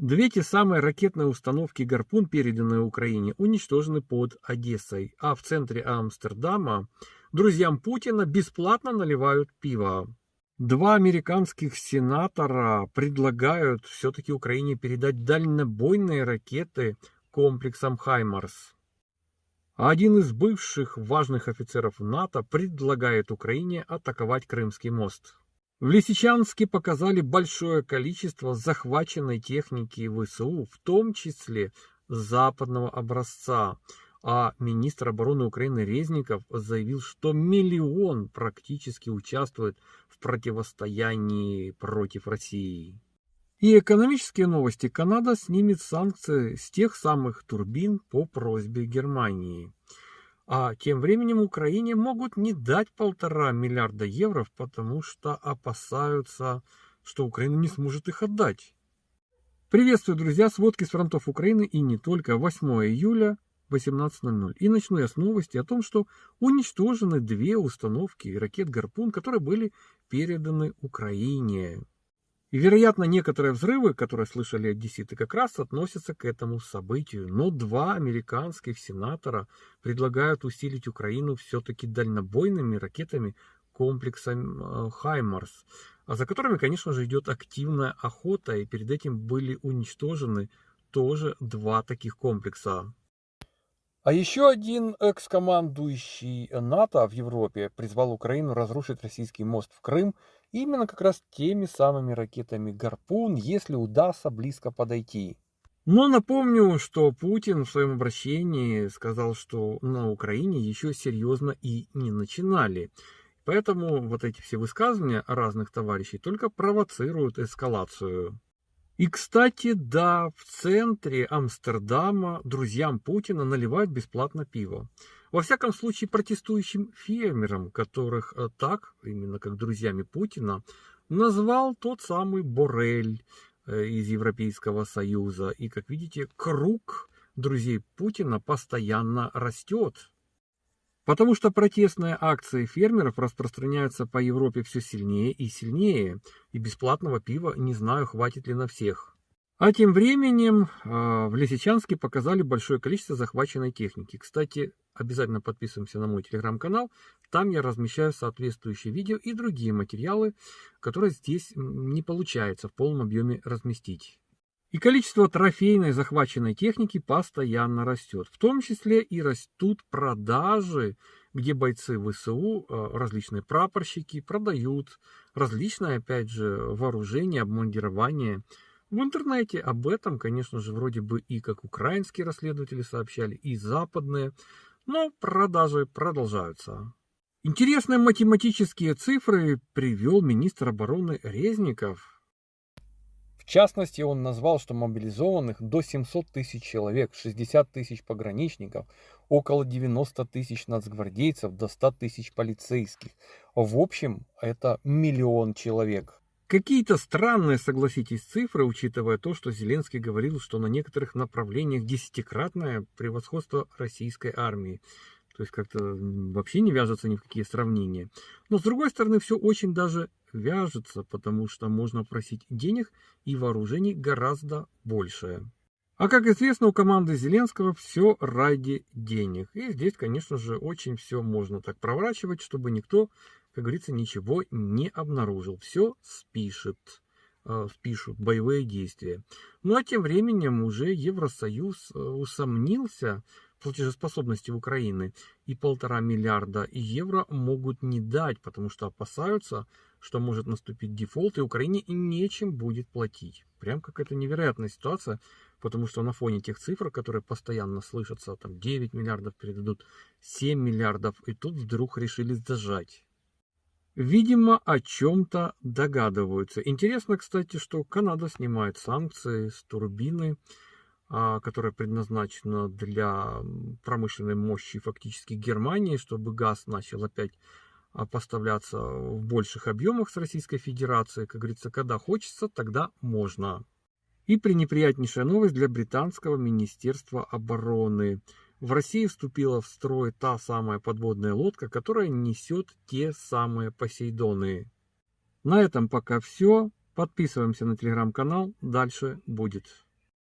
Две те самые ракетные установки «Гарпун», переданные Украине, уничтожены под Одессой, а в центре Амстердама друзьям Путина бесплатно наливают пиво. Два американских сенатора предлагают все-таки Украине передать дальнобойные ракеты комплексам «Хаймарс». Один из бывших важных офицеров НАТО предлагает Украине атаковать Крымский мост. В Лисичанске показали большое количество захваченной техники ВСУ, в том числе западного образца. А министр обороны Украины Резников заявил, что миллион практически участвует в противостоянии против России. И экономические новости. Канада снимет санкции с тех самых турбин по просьбе Германии. А тем временем Украине могут не дать полтора миллиарда евро, потому что опасаются, что Украина не сможет их отдать. Приветствую, друзья, сводки с фронтов Украины и не только. 8 июля 18.00. И начну я с новости о том, что уничтожены две установки ракет «Гарпун», которые были переданы Украине. И, вероятно, некоторые взрывы, которые слышали одесситы, как раз относятся к этому событию. Но два американских сенатора предлагают усилить Украину все-таки дальнобойными ракетами комплекса э, «Хаймарс», а за которыми, конечно же, идет активная охота, и перед этим были уничтожены тоже два таких комплекса. А еще один экс-командующий НАТО в Европе призвал Украину разрушить российский мост в Крым именно как раз теми самыми ракетами «Гарпун», если удастся близко подойти. Но напомню, что Путин в своем обращении сказал, что на Украине еще серьезно и не начинали. Поэтому вот эти все высказывания разных товарищей только провоцируют эскалацию. И, кстати, да, в центре Амстердама друзьям Путина наливают бесплатно пиво. Во всяком случае, протестующим фермерам, которых э, так, именно как друзьями Путина, назвал тот самый Борель э, из Европейского Союза. И, как видите, круг друзей Путина постоянно растет. Потому что протестные акции фермеров распространяются по Европе все сильнее и сильнее, и бесплатного пива не знаю, хватит ли на всех. А тем временем э, в Лисичанске показали большое количество захваченной техники. Кстати, обязательно подписываемся на мой телеграм-канал. Там я размещаю соответствующие видео и другие материалы, которые здесь не получается в полном объеме разместить. И количество трофейной захваченной техники постоянно растет. В том числе и растут продажи, где бойцы ВСУ, э, различные прапорщики продают различное, опять же, вооружение, обмундирование, в интернете об этом, конечно же, вроде бы и как украинские расследователи сообщали, и западные, но продажи продолжаются. Интересные математические цифры привел министр обороны Резников. В частности, он назвал, что мобилизованных до 700 тысяч человек, 60 тысяч пограничников, около 90 тысяч нацгвардейцев, до 100 тысяч полицейских. В общем, это миллион человек. Какие-то странные, согласитесь, цифры, учитывая то, что Зеленский говорил, что на некоторых направлениях десятикратное превосходство российской армии. То есть как-то вообще не вяжется ни в какие сравнения. Но с другой стороны, все очень даже вяжется, потому что можно просить денег и вооружений гораздо больше. А как известно, у команды Зеленского все ради денег. И здесь, конечно же, очень все можно так проворачивать, чтобы никто как говорится, ничего не обнаружил. Все спишет, э, спишут боевые действия. Ну а тем временем уже Евросоюз э, усомнился в платежеспособности Украины. И полтора миллиарда евро могут не дать, потому что опасаются, что может наступить дефолт, и Украине нечем будет платить. Прям какая-то невероятная ситуация, потому что на фоне тех цифр, которые постоянно слышатся, там 9 миллиардов передадут, 7 миллиардов, и тут вдруг решили зажать. Видимо, о чем-то догадываются. Интересно, кстати, что Канада снимает санкции с турбины, а, которая предназначена для промышленной мощи фактически Германии, чтобы газ начал опять а, поставляться в больших объемах с Российской Федерации. Как говорится, когда хочется, тогда можно. И пренеприятнейшая новость для британского Министерства обороны в России вступила в строй та самая подводная лодка, которая несет те самые Посейдоны. На этом пока все. Подписываемся на телеграм-канал. Дальше будет.